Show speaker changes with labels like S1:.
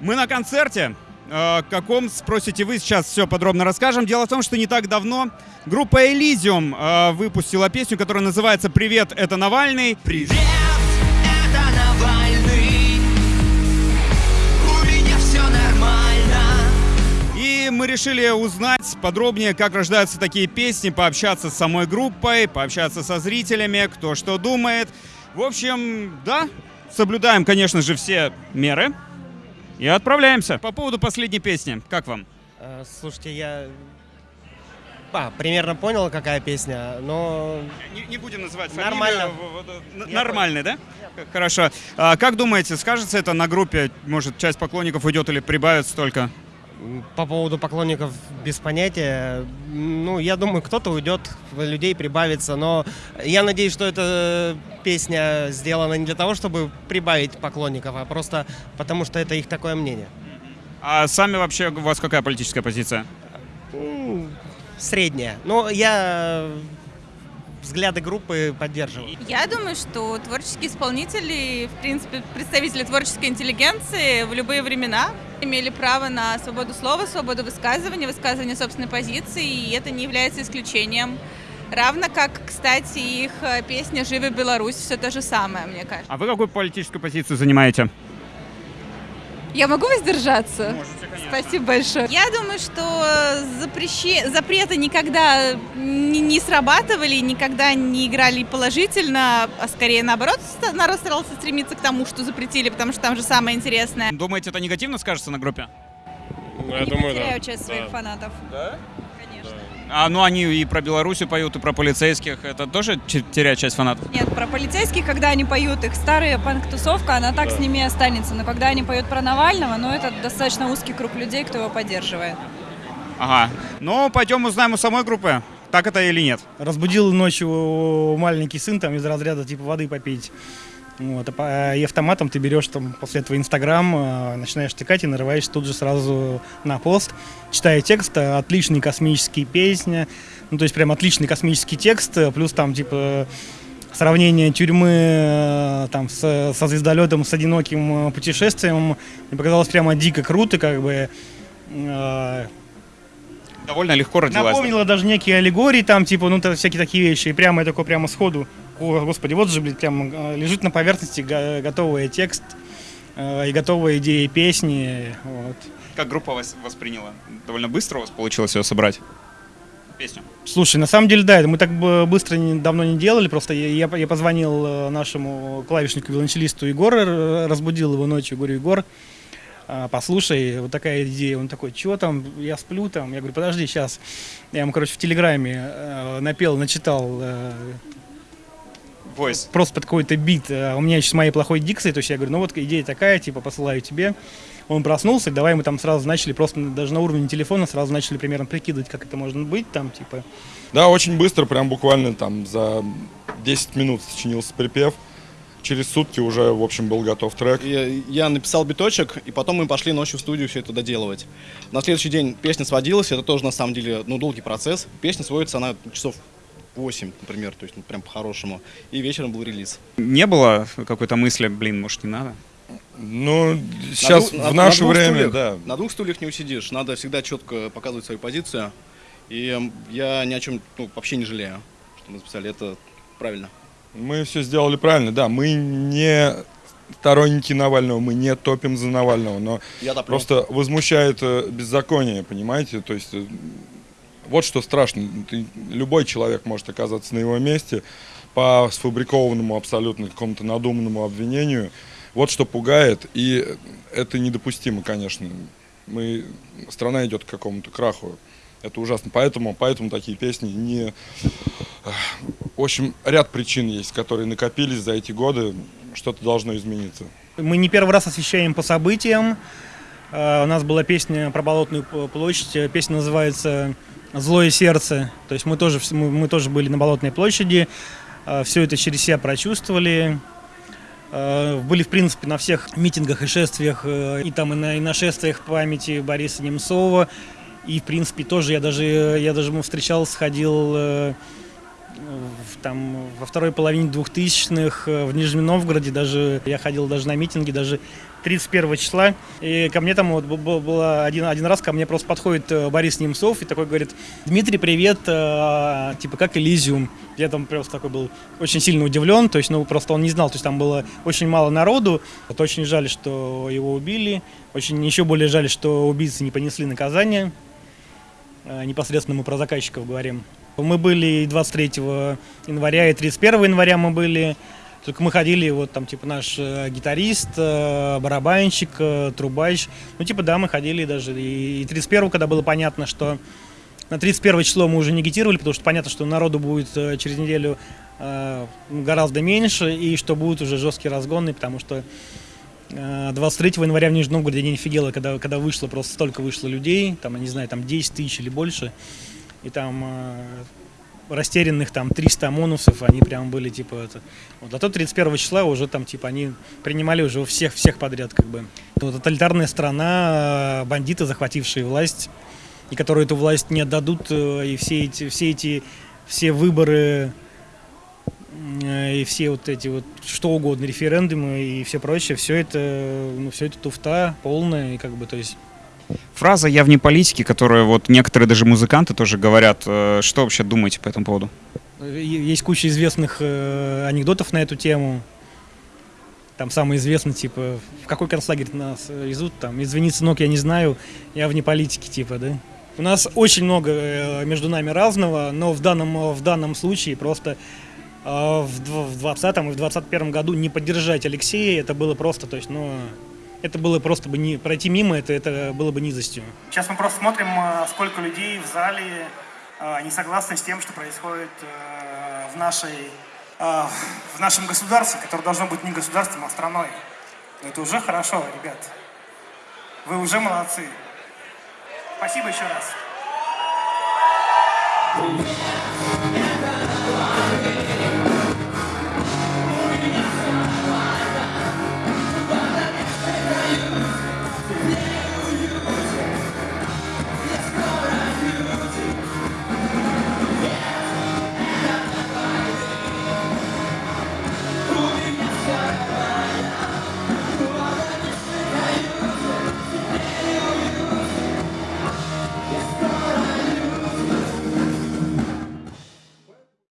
S1: Мы на концерте. Э, Каком, спросите вы, сейчас все подробно расскажем. Дело в том, что не так давно группа Elysium э, выпустила песню, которая называется «Привет, это Навальный».
S2: Привет, это Навальный У меня все нормально
S1: И мы решили узнать подробнее, как рождаются такие песни, пообщаться с самой группой, пообщаться со зрителями, кто что думает. В общем, да, соблюдаем, конечно же, все меры и отправляемся. По поводу последней песни, как вам?
S3: Э, Слушайте, я а, примерно понял, какая песня, но
S1: Не, будем называть
S3: Нормально.
S1: фамилию. Нормальный, да? Хорошо. А как думаете, скажется это на группе? Может, часть поклонников уйдет или прибавится только?
S3: По поводу поклонников без понятия. Ну, я думаю, кто-то уйдет, людей прибавится, но я надеюсь, что эта песня сделана не для того, чтобы прибавить поклонников, а просто потому, что это их такое мнение.
S1: А сами вообще у вас какая политическая позиция?
S3: Средняя. Но я взгляды группы поддерживаю.
S4: Я думаю, что творческие исполнители, в принципе, представители творческой интеллигенции в любые времена имели право на свободу слова, свободу высказывания, высказывание собственной позиции, и это не является исключением. Равно как, кстати, их э, песня «Живи Беларусь» все то же самое, мне кажется.
S1: А вы какую политическую позицию занимаете?
S4: Я могу воздержаться?
S1: Можете, конечно.
S4: Спасибо большое. Я думаю, что запрещи... запреты никогда не, не срабатывали, никогда не играли положительно, а скорее наоборот народ старался стремиться к тому, что запретили, потому что там же самое интересное.
S1: Думаете, это негативно скажется на группе?
S5: Ну, я думаю, да.
S4: теряю часть своих
S5: Да.
S4: фанатов.
S1: Да? А, ну они и про Беларусь поют, и про полицейских. Это тоже теряет часть фанатов?
S6: Нет, про полицейских, когда они поют, их старая панк-тусовка, она так
S5: Да.
S6: с ними и останется. Но когда они поют про Навального, ну это достаточно узкий круг людей, кто его поддерживает.
S1: Ага. Ну, пойдем узнаем у самой группы, так это или нет.
S7: Разбудил ночью маленький сын там из разряда типа воды попить. Вот, а и автоматом ты берешь там после этого Инстаграм, э, начинаешь текать и нарываешься тут же сразу на пост, читая текст, э, отличные космические песни, ну то есть прям отличный космический текст, плюс там типа сравнение тюрьмы там с, со звездолетом, с одиноким путешествием, мне показалось прямо дико круто, как бы
S1: Довольно легко родилась.
S7: Напомнила даже некие аллегории, там, типа, ну, всякие такие вещи. И прямо я такой прямо сходу, о, господи, вот же, блядь, прям э, лежит на поверхности го- готовый текст э, и готовые идеи песни. Вот.
S1: Как группа вас восприняла? Довольно быстро у вас получилось ее собрать? Песню.
S7: Слушай, на самом деле, да, мы так бы быстро не- давно не делали, просто я, я, позвонил э, нашему клавишнику, виолончелисту Егору, разбудил его ночью, говорю, Егор, а, послушай, вот такая идея. Он такой, что там, я сплю там. Я говорю, подожди, сейчас. Я ему, короче, в Телеграме э, напел, начитал э,
S1: Voice.
S7: просто под какой-то бит. э, У меня еще с моей плохой дикцией, то есть я говорю, ну вот идея такая, типа, посылаю тебе. Он проснулся, давай мы там сразу начали, просто даже на уровне телефона сразу начали примерно прикидывать, как это может быть, там, типа.
S5: Да, очень быстро, прям буквально там за 10 минут сочинился припев. Через сутки уже, в общем, был готов трек.
S8: Я, я написал биточек, и потом мы пошли ночью в студию все это доделывать. На следующий день песня сводилась, это тоже на самом деле ну, долгий процесс. Песня сводится она часов 8, например, то есть ну, прям по-хорошему. И вечером был релиз.
S1: Не было какой-то мысли, блин, может не надо?
S5: Ну, сейчас,
S8: двух-
S5: в
S8: на-
S5: наше
S8: на
S5: время,
S8: стульях-
S5: да.
S8: На двух стульях не усидишь, надо всегда четко показывать свою позицию. И я ни о чем ну, вообще не жалею, что мы записали, это правильно.
S5: Мы все сделали правильно, да. Мы не сторонники Навального, мы не топим за Навального, но
S8: Я топлю.
S5: просто возмущает э, беззаконие, понимаете? То есть э, вот что страшно. Ты- любой человек может оказаться на его месте по сфабрикованному абсолютно какому-то надуманному обвинению. Вот что пугает, и это недопустимо, конечно. Мы, страна идет к какому-то краху. Это ужасно. Поэтому, поэтому такие песни не... В общем, ряд причин есть, которые накопились за эти годы. Что-то должно измениться.
S7: Мы не первый раз освещаем по событиям. Э, У нас была песня про Болотную площадь. Э, Песня называется «Злое сердце». То есть мы тоже, мы, мы тоже были на Болотной площади. Все это через себя прочувствовали. Э, Были, в принципе, на всех митингах и шествиях, э, и там и на, и на шествиях памяти Бориса Немцова. И, в принципе, тоже я даже, я даже ему встречался, ходил э, в, там, во второй половине двухтысячных э, в Нижнем Новгороде даже я ходил даже на митинги, даже 31 числа. И ко мне там вот было один, один раз, ко мне просто подходит э, Борис Немцов и такой говорит, Дмитрий, привет, э, типа как Элизиум. Я там просто такой был очень сильно удивлен, то есть, ну, просто он не знал, то есть там было очень мало народу. Вот очень жаль, что его убили, очень еще более жаль, что убийцы не понесли наказание. Э, Непосредственно мы про заказчиков говорим. Мы были и 23 января, и 31 января мы были. Только мы ходили, вот там, типа, наш э, гитарист, э, барабанщик, э, трубач. Ну, типа, да, мы ходили даже. И, и 31 когда было понятно, что на 31 число мы уже не агитировали, потому что понятно, что народу будет через неделю гораздо меньше, и что будут уже жесткие разгоны, потому что э, 23 января в Нижнем Новгороде не офигела, когда, когда вышло, просто столько вышло людей, там, я не знаю, там 10 тысяч или больше, и там растерянных там 300 ОМОНовцев, они прям были типа это. Вот, а то 31 числа уже там типа они принимали уже всех, всех подряд как бы. Это тоталитарная страна, э, бандиты, захватившие власть, и которые эту власть не отдадут, э, и все эти, все эти, все выборы э, и все вот эти вот что угодно, референдумы и все прочее, все это, ну, все это туфта полная, и как бы, то есть
S1: Фраза «я вне политики», которую вот некоторые даже музыканты тоже говорят. Э, Что вообще думаете по этому поводу?
S7: Есть куча известных э, анекдотов на эту тему. Там самый известный, типа, в какой концлагерь нас э, везут, там, извини, сынок, я не знаю, я вне политики, типа, да. У нас очень много между нами разного, но в данном, в данном случае просто в 20 и в 21 году не поддержать Алексея, это было просто, то есть, ну, это было просто бы не пройти мимо, это, это было бы низостью. Сейчас мы просто смотрим, э, сколько людей в зале э, не согласны с тем, что происходит э, в нашей в нашем государстве, которое должно быть не государством, а страной. Но это уже хорошо, ребят. Вы уже молодцы. Спасибо еще раз.